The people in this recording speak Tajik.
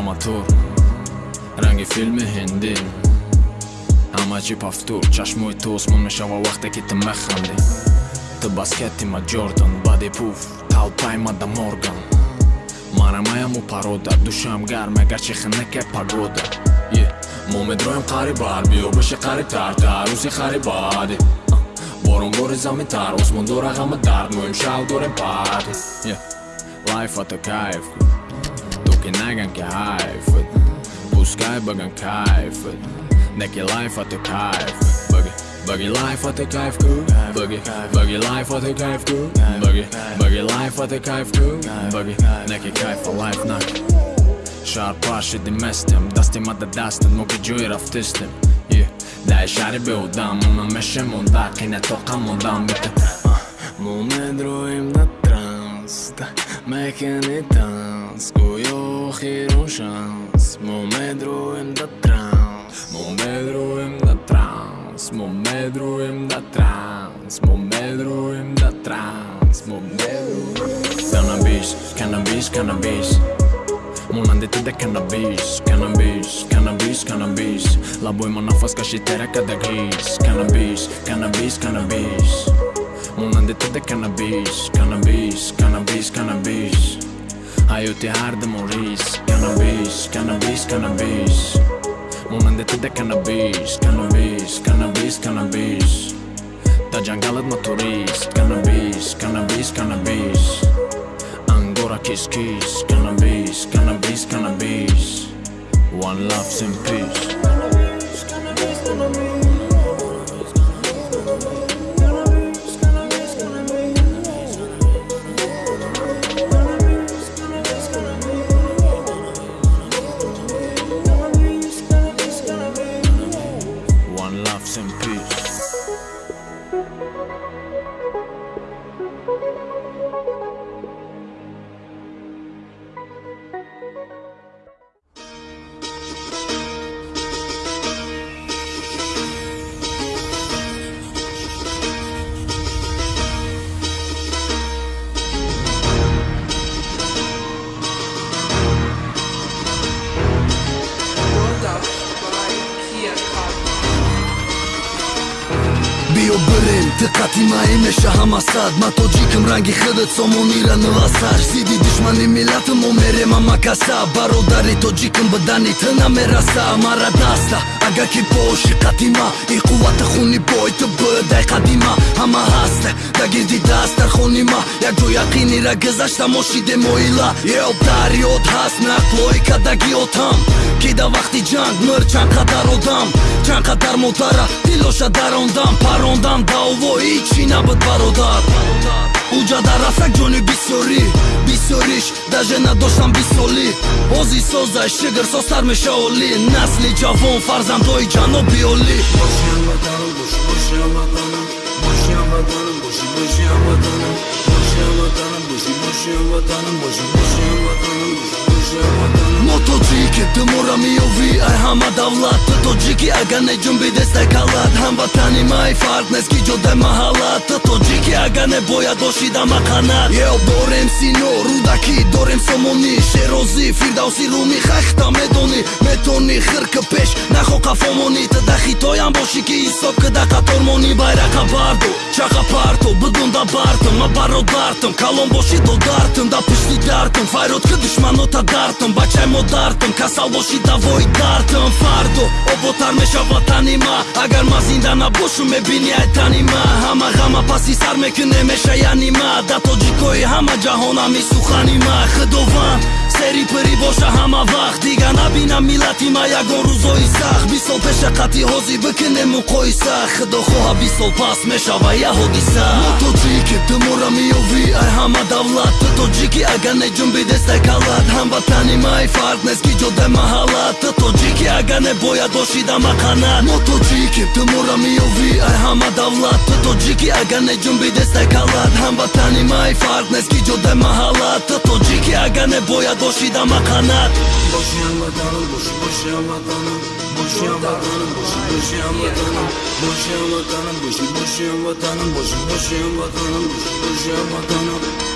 аматур ранги филми ҳиндӣ. Ҳама чӣ пафтур чашмои ту осмон мешава вақте ки ту механдӣ ту баскети ма ҷордан бади пуф талпай ма да морган. Марамаяму парода душам гарм агарчи хинаке пагода. Мо медроем қарибар биё боши қарибтар та рӯзи харибади боронбори заминтар осмон дора ғама дард мо имшав дорем парти лайфато кайф ту ки наган ки ҳайф пускай баган кайф неки лайфато кайф баги лайфато кайф ку баги баги лайфато кайф ку баги баги лайфато кайф ку баги неки кайфа лайф наки шаҳр пашиди местем дасти мада дастат мо ки ҷои рафтистем дай шаҳри беудам мона мешемонда қине тоқа мондам бите мо медроим да است مكان تانس كويوخي روشانس مو مدروم دا ترانس مو مدروم دا ترانس مو مدروم دا ترانس مو مدروم دا ترانس مو مدروم Cannabis, cannabis, cannabis. Mon andet de cannabis, cannabis, cannabis, cannabis. La boy mon no afas ca și tereaca de gris Cannabis, cannabis, cannabis. монанди туда канабис канабис канабис канабис ҳаёти ҳардамон рис канабис канабис канабис монанди туда канабис канабис канабис канабис да ҷангалат ма турист канабис канабис канабис ангора кискис cannabis, cannabis, cannabis. One loves in peace. Cannabis, cannabis, cannabis. Some peace. Диққати маи меша ҳама сад ма тоҷикм ранги худат сомонира нувасар. Зидди душмани миллату мо мерема макаса. Бародари тоҷикм бадани ты намераса. Мара даста агар ки боши қадима и қуввата хуни бой ту будай қадима. Ҳама ҳаста да гирди даст дар хони ма. Як ҷо яқинира гузашта мошиде моила. Ел дарёд ҳаст нақлои кадагиотам ки да вақти ҷанг мир чанд қадар одам. Чанд қадар модара дилоша дарондам парондам. Даъвои чӣ набуд бародар уҷа дар расак ҷони бисёрӣ бисёриш даже надоштам бисолӣ ҳози созай шигр состар меша олӣ. Насли ҷавон фарзандҳои ҷаноби олӣ. Бошиам ватанам боши бошиам ватанам бошиам ватанам боши бошиам ватанам бошиам ватанам боши бошиам ватанам боши бошиам ватанам боши мо тоҷики думора меёвӣ ай ҳама давлат ту тоҷики агар неҷунбидестай калат ҳамватани май фарқ нест ки ҷодай маҳаллат ту тоҷики агар небояд бошида мақанат ё дорем сино рудакӣ дорем сомонӣ шерозӣ фирдавси румӣ хахта медонӣ метони хирки пеш нахо қафомонӣ тада хитоям бошӣ ки ҳисоб кида қатормонӣ байрақа барду чақа парту бидунда бартм ма бародартм калон боши додартм да пишти дартм файрод ки душманота дартм бачаи модартм касал боши давои дартм фардо оботар мешава тани ма агар ма зинда набошум мебини ай тани ма паси сар мекуне меша яни ма да тоҷикои ҳама ҷаҳонами сухани ма худованд сери пирӣ боша ҳама вақт дигар набинам миллати ма ягон рӯзои сахт бист сол пеша қатъи ҳозир бикунем муқоиса худо хоҳа бист сол пас мешава я ҳодиса мо тоҷики тумора меёвӣ ай ҳама давлат ту тоҷики агар неҷунбидестай калат ҳамватани май фарқ нест ки ҷодай маҳаллат ту тоҷики агар небояд бошида мақанат мо тоҷики тумора меёвӣ ай ҳама давлат ту тоҷики агар Ne ջումբի դեսակալատ համբատանի մայ ֆարտ Նես կիջո դե մահալատ Տո ջիկի ագանե բոյա դոշի դամականատ Բոշի համատանու բոշի բոշի համատանու Boşu yan vatanım, boşu boşu yan vatanım Boşu yan vatanım, boşu boşu yan vatanım Boşu boşu yan vatanım, boşu boşu yan vatanım